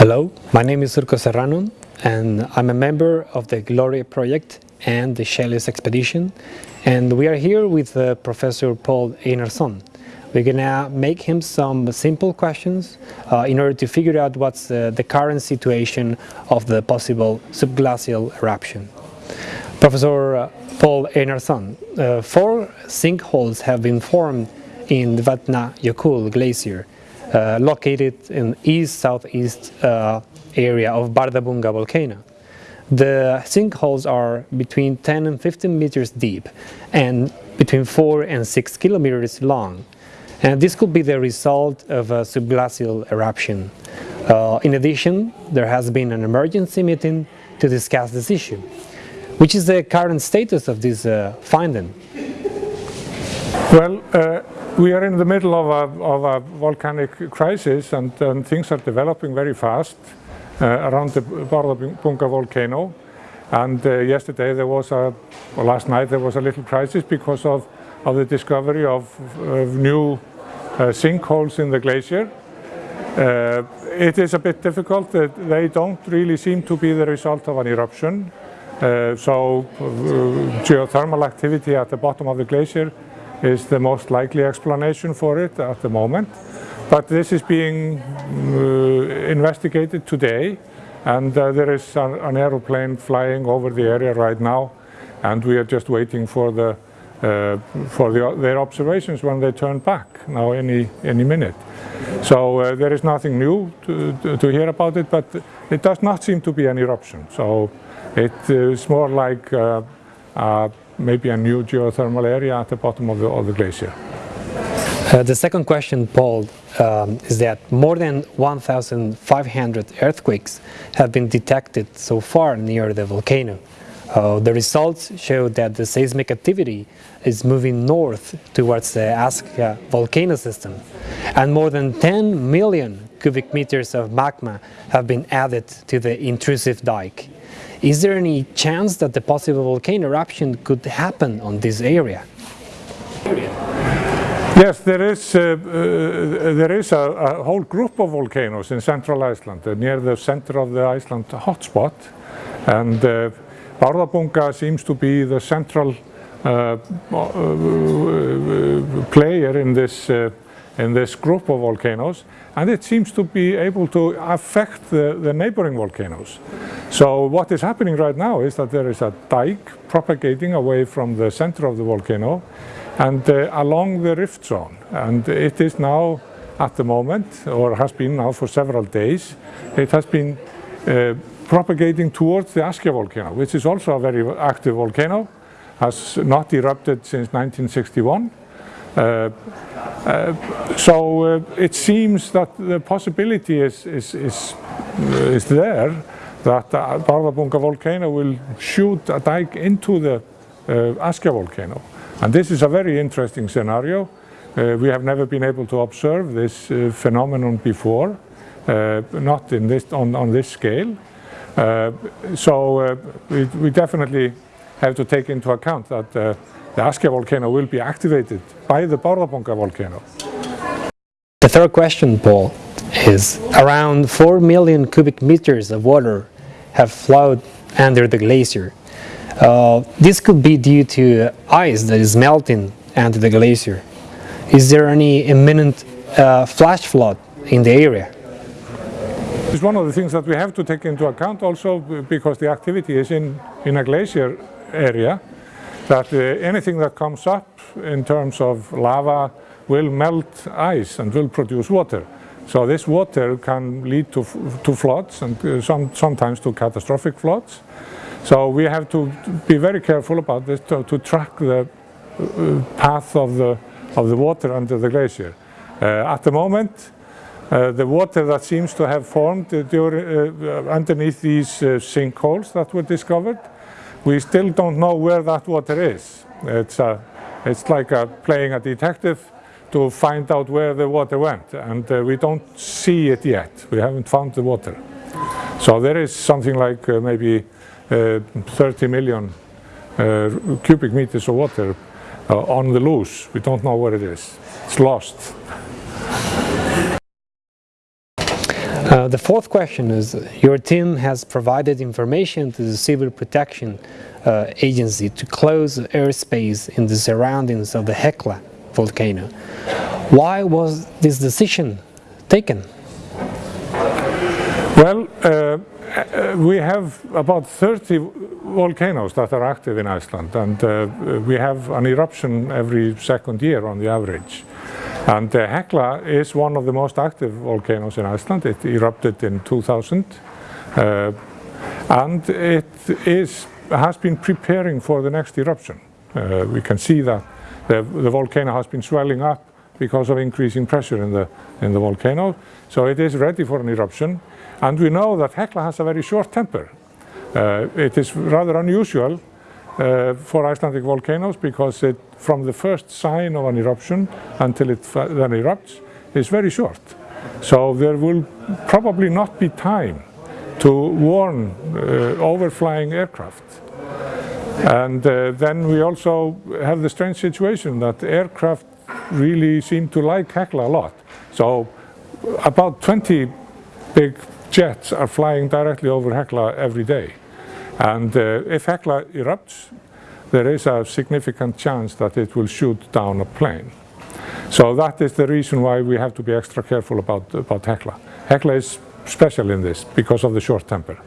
Hello, my name is Surco Serrano and I'm a member of the Gloria project and the Chelios expedition and we are here with uh, Professor Paul Einarsson. We're gonna make him some simple questions uh, in order to figure out what's uh, the current situation of the possible subglacial eruption. Professor uh, Paul Einarsson, uh, four sinkholes have been formed in the Vatnajökull glacier uh, located in east-southeast uh, area of Bardarbunga volcano. The sinkholes are between 10 and 15 meters deep and between 4 and 6 kilometers long. And this could be the result of a subglacial eruption. Uh, in addition, there has been an emergency meeting to discuss this issue. Which is the current status of this uh, finding? Well, uh, we are in the middle of a, of a volcanic crisis and, and, things are developing very fast uh, around the Bardarbunga volcano. And uh, yesterday there was a, or last night there was a little crisis because of, of the discovery of, of new uh, sinkholes in the glacier. Uh, it is a bit difficult, that they don't really seem to be the result of an eruption. Uh, so uh, geothermal activity at the bottom of the glacier is the most likely explanation for it at the moment. But this is being uh, investigated today and uh, there is an, an, aeroplane flying over the area right now and we are just waiting for the uh, for the, their observations when they turn back now any any minute. So uh, there is nothing new to, to, to, hear about it, but it does not seem to be an eruption. So it is more like uh, maybe a new geothermal area at the bottom of the, of the glacier. Uh, the second question, Paul, um, is that more than 1,500 earthquakes have been detected so far near the volcano. Uh, the results show that the seismic activity is moving north towards the Askja volcano system, and more than 10 million cubic meters of magma have been added to the intrusive dike. Is there any chance that the possible volcano eruption could happen on this area? Yes, there is, uh, uh, there is a, a, whole group of volcanoes in central Iceland, uh, near the center of the Iceland hotspot. And uh, Bardarbunga seems to be the central uh, uh, player in this, in this group of volcanoes and it seems to be able to affect the, the neighboring volcanoes. So what is happening right now is that there is a dike propagating away from the center of the volcano and uh, along the rift zone and it is now at the moment or has been now for several days it has been uh, propagating towards the Askja volcano which is also a very active volcano has not erupted since 1961 uh, uh, so uh, it seems that the possibility is, is, is, is there that the Bardarbunga volcano will shoot a dike into the Askja volcano. And this is a very interesting scenario. Uh, we have never been able to observe this uh, phenomenon before, uh, not in this, on, on this scale. so we, we, definitely have to take into account that the Askja volcano will be activated by the Bardarbunga volcano. The third question, Paul, is around 4 million cubic meters of water have flowed under the glacier. Uh, this could be due to ice that is melting under the glacier. Is there any imminent uh, flash flood in the area? It's one of the things that we have to take into account also because the activity is in, in a glacier area that uh, anything that comes up in terms of lava will melt ice and will produce water. So this water can lead to, to floods and uh, some, sometimes to catastrophic floods. So we have to be very careful about this to, to track the uh, path of the, of the water under the glacier. Uh, at the moment, uh, the water that seems to have formed uh, during, underneath these sinkholes that were discovered we still don't know where that water is. It's, a, it's like a, playing a detective to find out where the water went and uh, we don't see it yet. We haven't found the water. So there is something like uh, maybe uh, 30 million uh, cubic meters of water uh, on the loose. We don't know where it is. It's lost. Uh, the fourth question is, your team has provided information to the Civil Protection uh, Agency to close airspace in the surroundings of the Hekla volcano. Why was this decision taken? Well, uh, uh, we have about 30 volcanoes that are active in Iceland and uh, we have an eruption every second year on the average. And uh, Hekla is one of the most active volcanoes in Iceland. It erupted in 2000 uh, and it is, has been preparing for the next eruption. Uh, we can see that the, the volcano has been swelling up because of increasing pressure in the, in the volcano. So it is ready for an eruption. And we know that Hekla has a very short temper. Uh, it is rather unusual uh, for Icelandic volcanoes because it, from the first sign of an eruption until it then erupts is very short. So there will probably not be time to warn uh, overflying aircraft. And uh, then we also have the strange situation that aircraft really seem to like Hekla a lot. So about 20 big jets are flying directly over Hekla every day. And uh, if Hekla erupts, there is a significant chance that it will shoot down a plane. So that is the reason why we have to be extra careful about, about Hecla. Hekla is special in this because of the short temper.